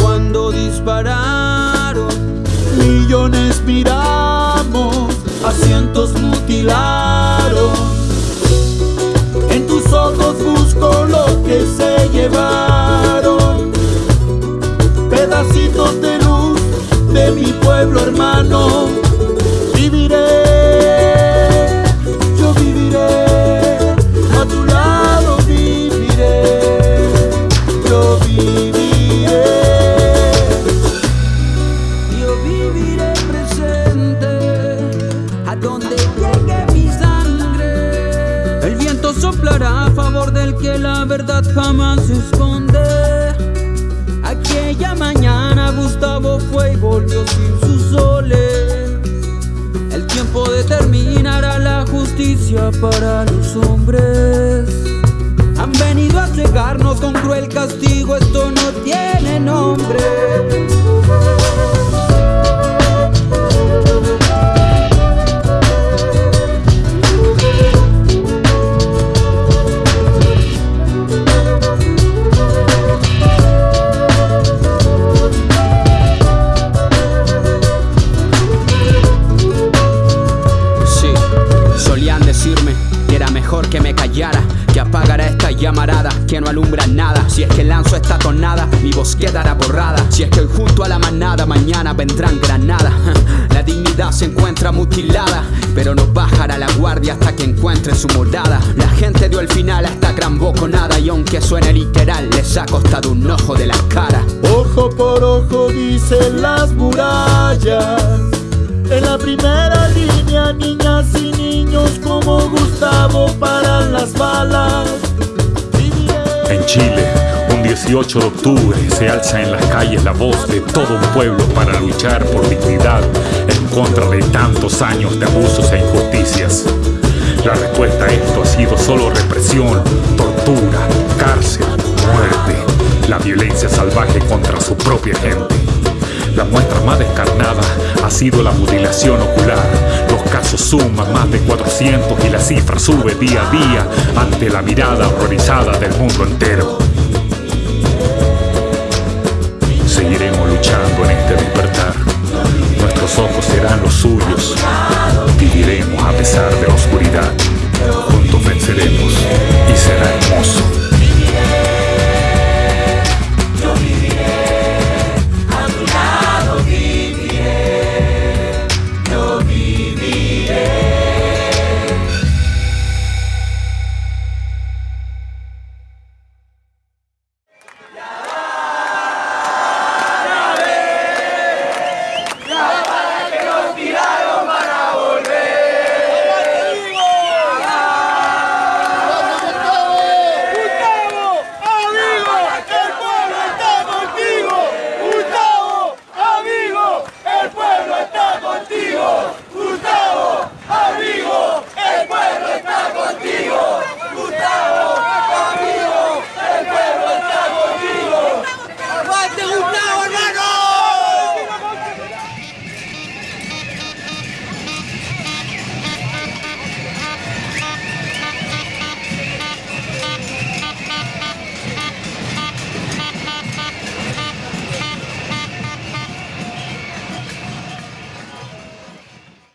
Cuando dispararon, millones miramos, asientos mutilaron. El viento soplará a favor del que la verdad jamás esconde. Aquella mañana Gustavo fue y volvió sin sus soles. El tiempo determinará la justicia para los hombres. Solían decirme que era mejor que me callara, que apagara esta llamarada, que no alumbra nada. Si es que lanzo esta tonada, mi voz quedará borrada. Si es que hoy junto a la manada, mañana vendrán granadas. La dignidad se encuentra mutilada, pero no bajará la guardia hasta que encuentre su morada. La gente dio el final a esta gran boconada, y aunque suene literal, les ha costado un ojo de la cara. Ojo por ojo dicen las murallas. En la primera En Chile, un 18 de octubre se alza en las calles la voz de todo un pueblo para luchar por dignidad en contra de tantos años de abusos e injusticias. La respuesta a esto ha sido solo represión, tortura, cárcel, muerte, la violencia salvaje contra su propia gente. La muestra más descarnada ha sido la mutilación ocular. Los casos suman más de 400 y la cifra sube día a día ante la mirada horrorizada del mundo entero. Seguiremos luchando en este